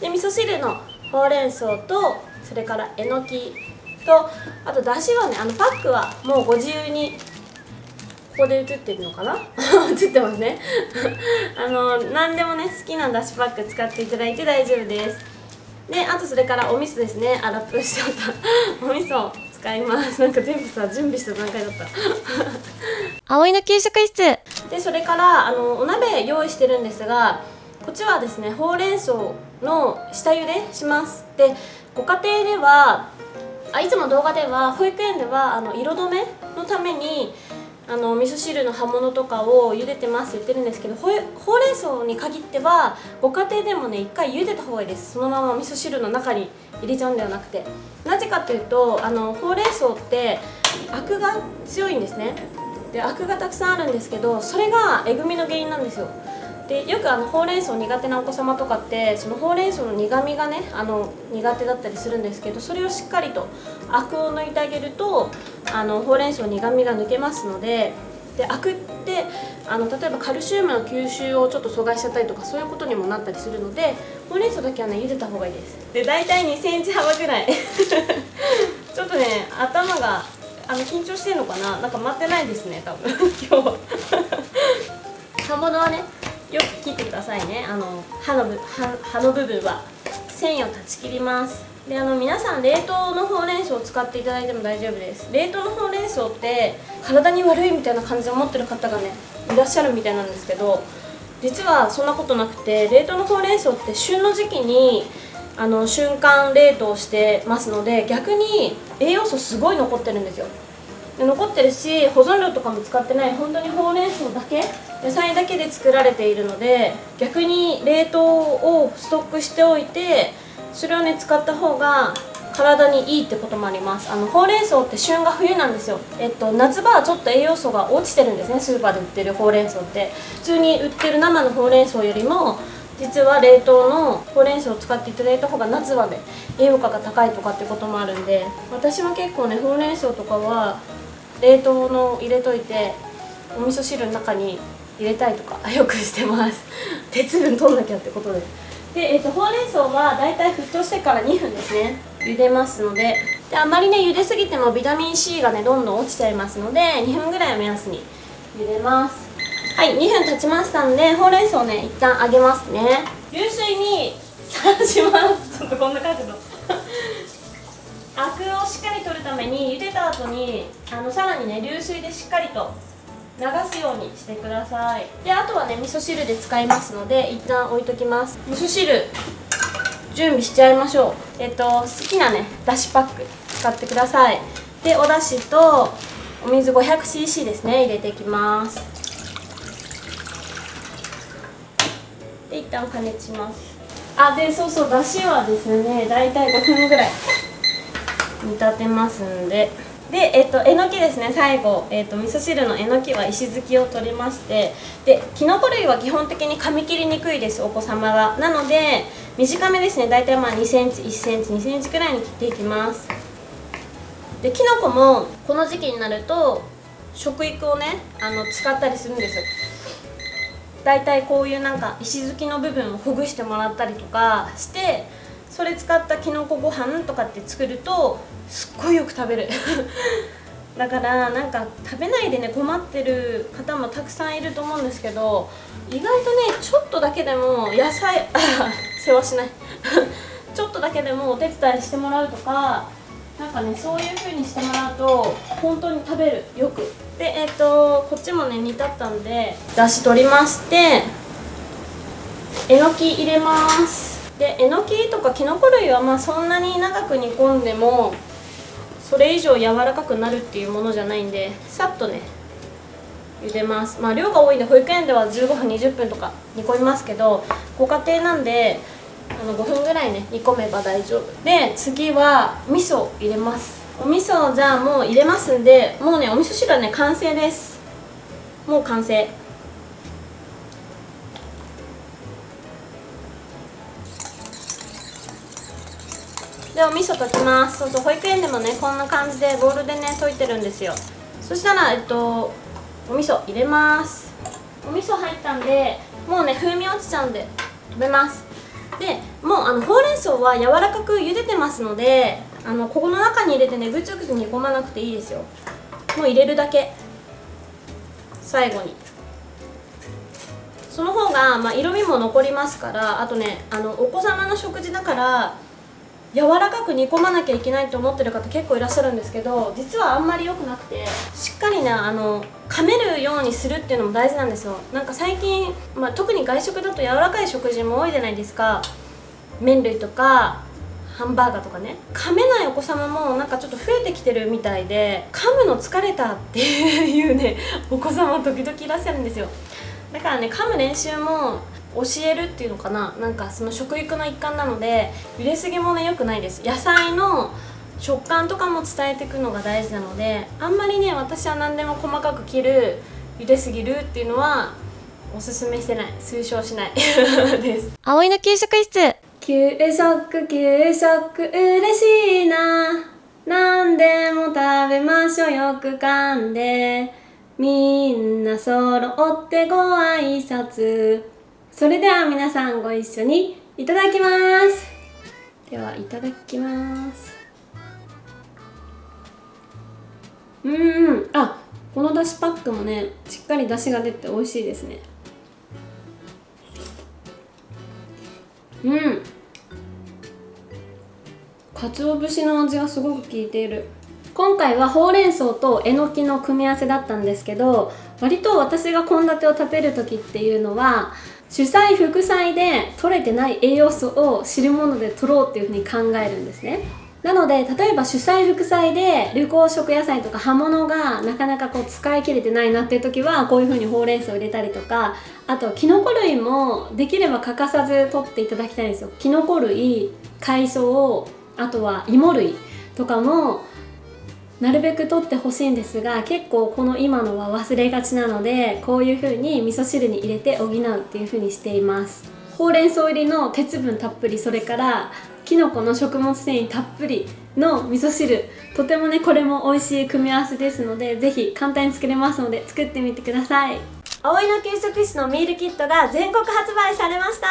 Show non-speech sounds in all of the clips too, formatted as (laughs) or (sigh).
で味噌汁のほうれん草とそれからえのきとあとだしはねあのパックはもうご自由にここで映ってるのかな？(laughs) 映ってますね。(laughs) あの何でもね好きなだしパック使っていただいて大丈夫です。であとそれからお味噌ですね。あラップしちゃった。(laughs) お味噌使います。なんか全部さ準備した段階だった。葵の給食室。でそれからあのお鍋用意してるんですがこっちはですねほうれん草の下茹でします。でご家庭ではあいつも動画では保育園ではあの色止めのためにあの味噌汁の葉物とかを茹でてますって言ってるんですけどほうれん草に限ってはご家庭でもね一回茹でた方がいいです。そのまま味噌汁の中に入れちゃうんではなくて。なぜかというとあのほうれん草ってアクが強いんですね。でアクがたくさんあるんですけどそれがえぐみの原因なんですよ。でよくあのほうれん草苦手なお子様とかってそのほうれん草の苦みがねあの苦手だったりするんですけどそれをしっかりとアクを抜いてあげるとあのほうれん草苦みが抜けますのででアクってあの例えばカルシウムの吸収をちょっと阻害しちゃったりとかそういうことにもなったりするのでほうれん草だけはね茹でた方がいいです。で大体2センチ幅ぐらい。(laughs) ちょっとね頭があの緊張してるのかな？なんか待ってないですね多分。今日葉物はねよく切ってくださいね。あの葉のぶ葉葉の部分は。繊維を断ち切ります。であの皆さん冷凍のほうれん草を使っていただいても大丈夫です。冷凍のほうれん草って体に悪いみたいな感じで思ってる方がねいらっしゃるみたいなんですけど実はそんなことなくて冷凍のほうれん草って旬の時期にあの瞬間冷凍してますので逆に栄養素すごい残ってるんですよ。残ってるし保存料とかも使ってない本当にほうれん草だけ野菜だけで作られているので逆に冷凍をストックしておいてそれをね使った方が体にいいってこともあります。あのほうれん草って旬が冬なんですよ、えっと、夏場はちょっと栄養素が落ちてるんですねスーパーで売ってるほうれん草って。普通に売ってる生のほうれん草よりも実は冷凍のほうれん草を使っていただいた方が夏はね栄養価が高いとかってこともあるんで私は結構ねほうれん草とかは冷凍の入れといてお味噌汁の中に入れたいとか (laughs) よくしてます。鉄分取んなきゃってことで。で、えーと、ほうれん草はだいたい沸騰してから2分ですね。茹でますので。であまりね茹ですぎてもビタミン C がねどんどん落ちちゃいますので2分ぐらいを目安に茹でます。はい2分経ちましたんでほうれん草をね一旦揚げますね。流水にさらします。ちょっとこんな感じの。アクをしっかり取るために茹でた後にあのさらにね流水でしっかりと流すようにしてください。であとはね味噌汁で使いますので一旦置いときます。味噌汁準備しちゃいましょう。えっと好きなねだしパック使ってください。でおだしとお水 500cc ですね入れていきます。で一旦加熱します。あでそうそうだしはですねだいたい5分ぐらい。煮立てますんで。で、えっと、えのきですね。最後、えっと、味噌汁のえのきは石突きを取りまして。できのこ類は基本的に噛み切りにくいですお子様が。なので短めですね。大体まあ2センチ1センチ2センチくらいに切っていきます。できのこもこの時期になると食育をねあの使ったりするんです。大体こういうなんか石突きの部分をほぐしてもらったりとかしてそれ使ったきのこご飯とかって作るとすっごいよく食べる。(laughs) だからなんか食べないでね困ってる方もたくさんいると思うんですけど意外とねちょっとだけでも野菜 (laughs) 世話しない。(laughs) ちょっとだけでもお手伝いしてもらうとかなんかねそういう風にしてもらうと本当に食べる。よく。でえっ、ー、とこっちもね煮立ったんでだし取りましてえのき入れます。でえのきとかきのこ類はまあそんなに長く煮込んでもそれ以上柔らかくなるっていうものじゃないんでさっとね茹でます。まあ量が多いんで保育園では15分20分とか煮込みますけどご家庭なんであの5分ぐらいね煮込めば大丈夫。で次は味噌入れます。お味噌じゃあもう入れますんでもうねお味噌汁はね完成です。もう完成。でお味噌溶きます。そうそう保育園でもねこんな感じでボウルでね溶いてるんですよ。そしたらえっとお味噌入れます。お味噌入ったんでもうね風味落ちちゃうんで食べます。でもうあのほうれん草は柔らかく茹でてますのであのここの中に入れてねぐつぐつ煮込まなくていいですよ。もう入れるだけ。最後に。その方が、まあ、色味も残りますからあとねあのお子様の食事だから柔らかく煮込まなきゃいけないと思ってる方結構いらっしゃるんですけど実はあんまり良くなくてしっかりねあの噛めるようにするっていうのも大事なんですよ。なんか最近、まあ、特に外食だと柔らかい食事も多いじゃないですか。麺類とかハンバーガーとかね。噛めないお子様もなんかちょっと増えてきてるみたいで噛むの疲れたっていうねお子様時々いらっしゃるんですよ。だからね噛む練習も教えるっていうのかな？なんかその食育の一環なので茹ですぎもね良くないです。野菜の食感とかも伝えていくのが大事なのであんまりね私は何でも細かく切る茹ですぎるっていうのはおすすめしてない。推奨しない。(laughs) です。葵の給食室。給食給食嬉しいな。何でも食べましょう。よく噛んで。みんな揃ってご挨拶それでは皆さんご一緒にいただきます。ではいただきます。うんあこのだしパックもねしっかりだしが出て美味しいですね。うん。鰹節の味がすごく効いている。今回はほうれん草とえのきの組み合わせだったんですけど割と私が献立を食べる時っていうのは主菜副菜で取れてない栄養素を汁物で取ろうっていうふうに考えるんですね。なので例えば主菜副菜で緑黄色野菜とか葉物がなかなかこう使い切れてないなっていう時はこういう風にほうれん草を入れたりとかあときのこ類もできれば欠かさず取っていただきたいんですよ。きのこ類海藻あとは芋類とかもなるべく取ってほしいんですが結構この今のは忘れがちなのでこういう風に味噌汁に入れて補うっていう風にしています。ほうれん草入りの鉄分たっぷりそれからきのこの食物繊維たっぷりの味噌汁。とてもねこれも美味しい組み合わせですのでぜひ簡単に作れますので作ってみてください。葵の給食室のミールキットが全国発売されました。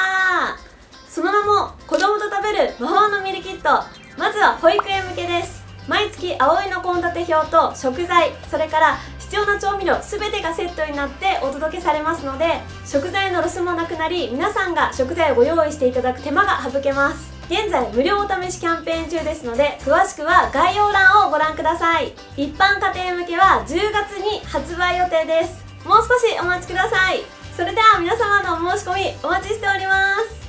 その名も子供と食べる魔法のミールキット。まずは保育園向けです。毎月葵の献立表と食材それから必要な調味料全てがセットになってお届けされますので食材のロスもなくなり皆さんが食材をご用意していただく手間が省けます。現在無料お試しキャンペーン中ですので詳しくは概要欄をご覧ください。一般家庭向けは10月に発売予定です。もう少しお待ちください。それでは皆様のお申し込みお待ちしております。